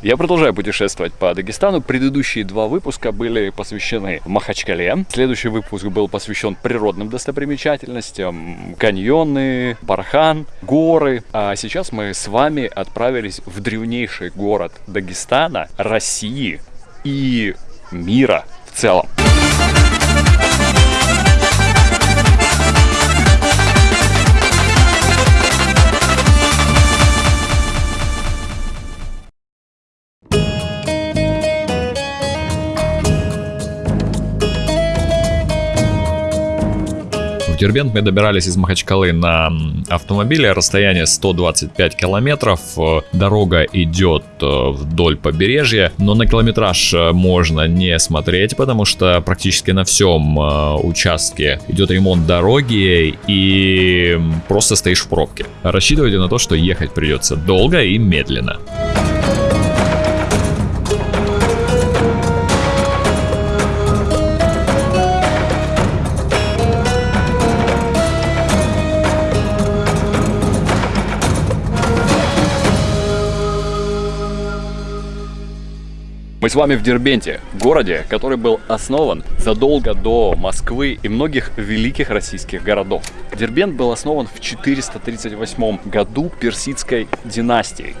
Я продолжаю путешествовать по Дагестану. Предыдущие два выпуска были посвящены Махачкале. Следующий выпуск был посвящен природным достопримечательностям, каньоны, бархан, горы. А сейчас мы с вами отправились в древнейший город Дагестана, России и мира в целом. Дербент. Мы добирались из Махачкалы на автомобиле, расстояние 125 километров, дорога идет э, вдоль побережья, но на километраж э, можно не смотреть, потому что практически на всем э, участке идет ремонт дороги. И просто стоишь в пробке. Рассчитывайте на то, что ехать придется долго и медленно. С вами в Дербенте, городе, который был основан задолго до Москвы и многих великих российских городов. Дербент был основан в 438 году персидской династией.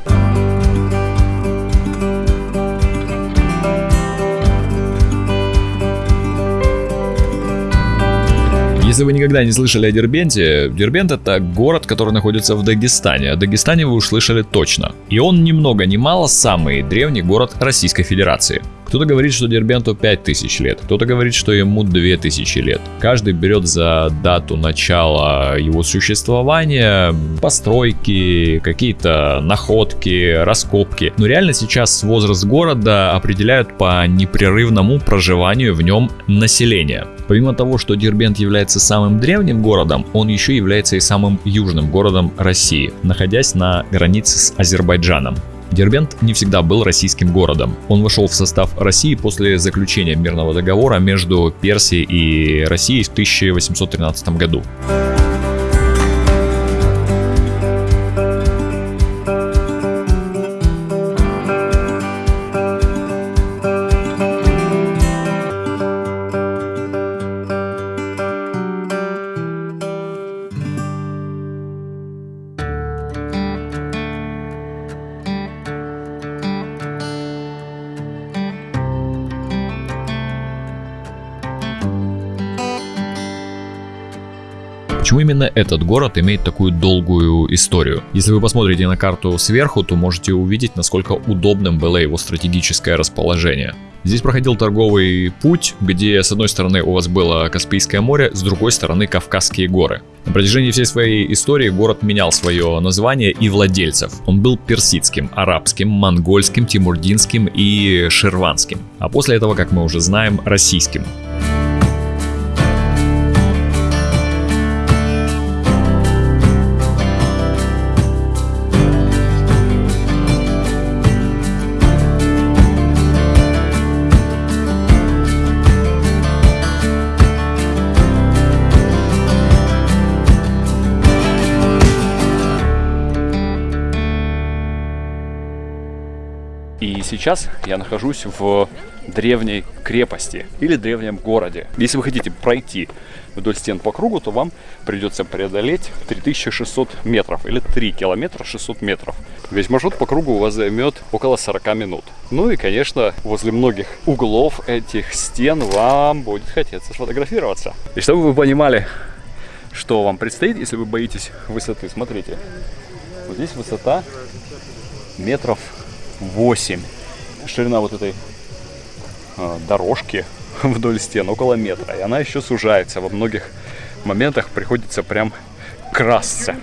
Если вы никогда не слышали о Дербенте, Дербент это город, который находится в Дагестане. О Дагестане вы уж слышали точно. И он ни много ни мало самый древний город Российской Федерации. Кто-то говорит, что Дербенту 5000 лет, кто-то говорит, что ему 2000 лет. Каждый берет за дату начала его существования постройки, какие-то находки, раскопки. Но реально сейчас возраст города определяют по непрерывному проживанию в нем населения. Помимо того, что Дербент является самым древним городом, он еще является и самым южным городом России, находясь на границе с Азербайджаном. Дербент не всегда был российским городом. Он вошел в состав России после заключения мирного договора между Персией и Россией в 1813 году. Почему именно этот город имеет такую долгую историю? Если вы посмотрите на карту сверху, то можете увидеть, насколько удобным было его стратегическое расположение. Здесь проходил торговый путь, где с одной стороны у вас было Каспийское море, с другой стороны Кавказские горы. На протяжении всей своей истории город менял свое название и владельцев. Он был персидским, арабским, монгольским, тимурдинским и ширванским. А после этого, как мы уже знаем, российским. Сейчас я нахожусь в древней крепости или древнем городе. Если вы хотите пройти вдоль стен по кругу, то вам придется преодолеть 3600 метров или 3 километра 600 метров. Весь маршрут по кругу у вас займет около 40 минут. Ну и, конечно, возле многих углов этих стен вам будет хотеться сфотографироваться. И чтобы вы понимали, что вам предстоит, если вы боитесь высоты, смотрите. Вот здесь высота метров 8. Ширина вот этой э, дорожки вдоль стен около метра. И она еще сужается. Во многих моментах приходится прям красться.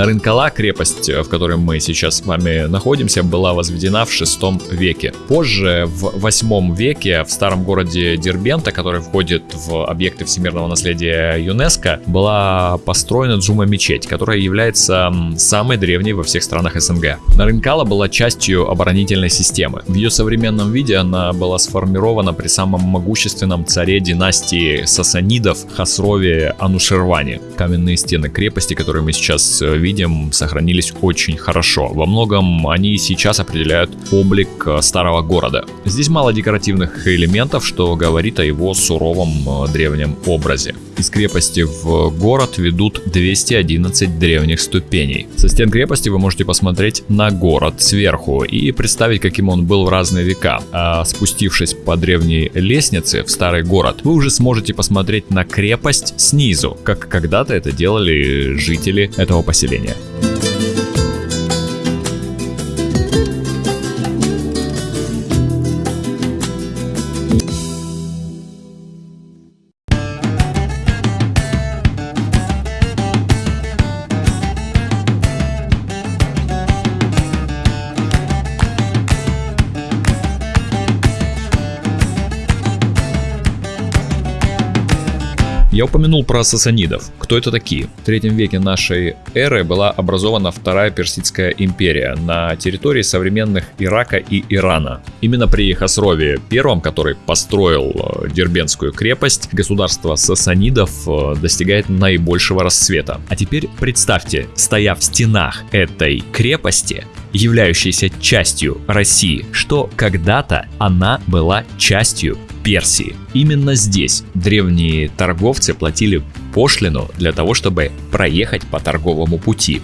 Нарынкала, крепость, в которой мы сейчас с вами находимся, была возведена в 6 веке. Позже, в 8 веке, в старом городе Дербента, который входит в объекты всемирного наследия ЮНЕСКо, была построена Джума-мечеть, которая является самой древней во всех странах СНГ. Нарынкала была частью оборонительной системы. В ее современном виде она была сформирована при самом могущественном царе династии сасанидов Хасрове Анушерване. Каменные стены крепости, которые мы сейчас э, видим, сохранились очень хорошо. Во многом они сейчас определяют облик э, старого города. Здесь мало декоративных элементов, что говорит о его суровом э, древнем образе. Из крепости в город ведут 211 древних ступеней. Со стен крепости вы можете посмотреть на город сверху и представить, каким он был в разные века. А спустившись по древней лестнице в старый город, вы уже сможете посмотреть на крепость снизу, как когда-то это делали жители этого поселения. Я упомянул про сасанидов. Кто это такие? В третьем веке нашей эры была образована Вторая Персидская империя на территории современных Ирака и Ирана. Именно при Хасрове I, который построил э, Дербенскую крепость, государство сасанидов э, достигает наибольшего расцвета. А теперь представьте, стоя в стенах этой крепости, являющейся частью России, что когда-то она была частью Персии. Именно здесь древние торговцы платили пошлину для того, чтобы проехать по торговому пути.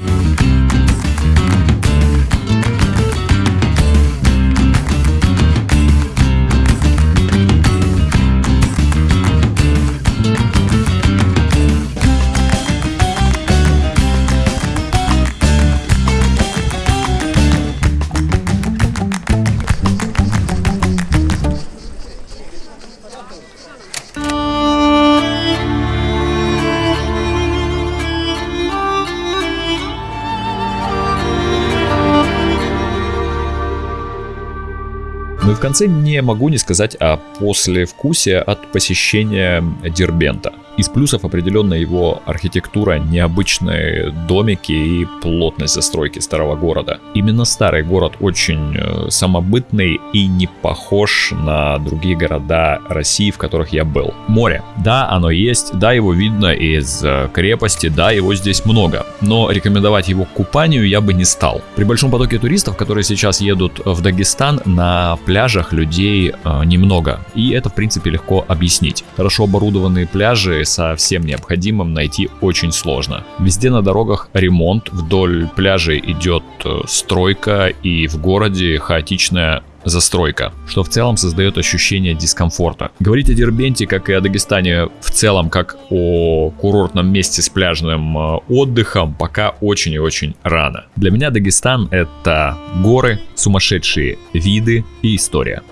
Ну и в конце не могу не сказать о послевкусие от посещения Дербента. Из плюсов определенно его архитектура, необычные домики и плотность застройки старого города. Именно старый город очень э, самобытный и не похож на другие города России, в которых я был. Море. Да, оно есть, да, его видно из э, крепости, да, его здесь много. Но рекомендовать его к купанию я бы не стал. При большом потоке туристов, которые сейчас едут в Дагестан, на пляжах людей э, немного. И это, в принципе, легко объяснить. Хорошо оборудованные пляжи со всем необходимым найти очень сложно. Везде на дорогах ремонт, вдоль пляжей идет э, стройка и в городе хаотичная застройка, что в целом создает ощущение дискомфорта. Говорить о Дербенте, как и о Дагестане в целом, как о курортном месте с пляжным э, отдыхом, пока очень и очень рано. Для меня Дагестан это горы, сумасшедшие виды и история.